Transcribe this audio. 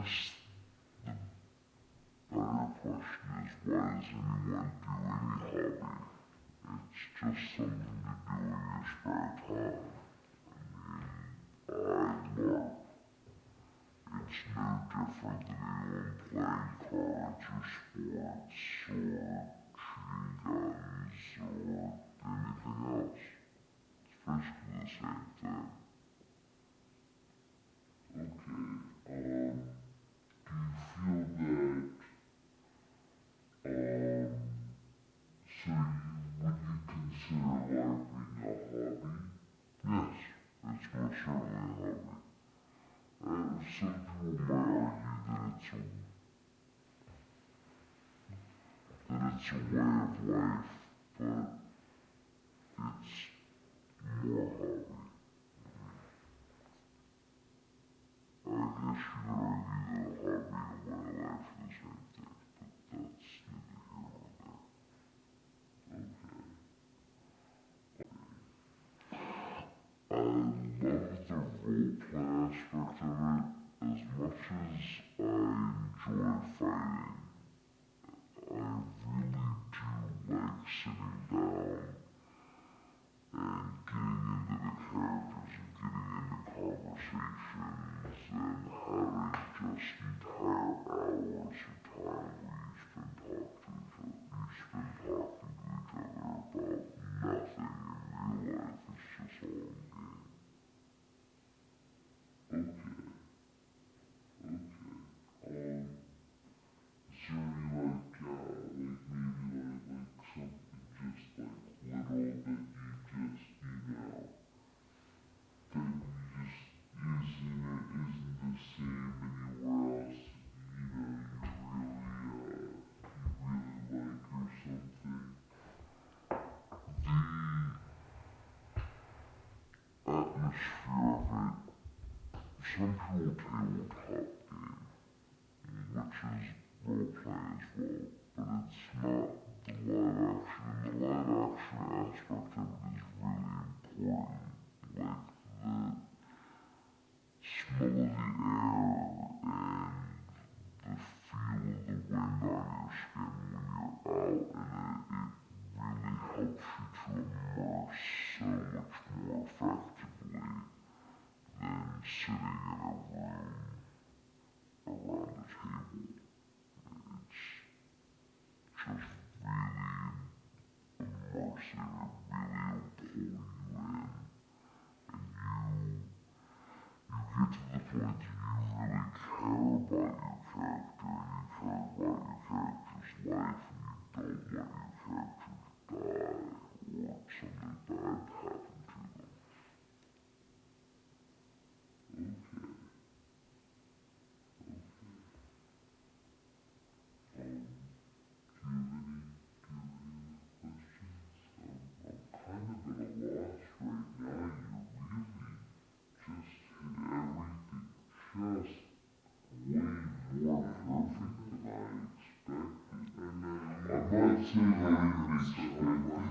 guess the better question is why does anyone do any hobby? It's just something to do in your spare time. I mean, I love. It's no different than anyone playing cards or sports or shooting guns or anything else. It's basically the same thing. LARPing a hobby? Yes, it's most certainly a hobby. And some people might argue that it's a that it's a way of life, but it's more hobby. I guess you Central Tabletop Game, which is roleplay as well, but it's not the live action. The live action aspect of it is really important. Sitting in a room around a table. It's just really immersive. It really will pull you in, and you you get to the point that you really care about your character, Absolutely, I agree.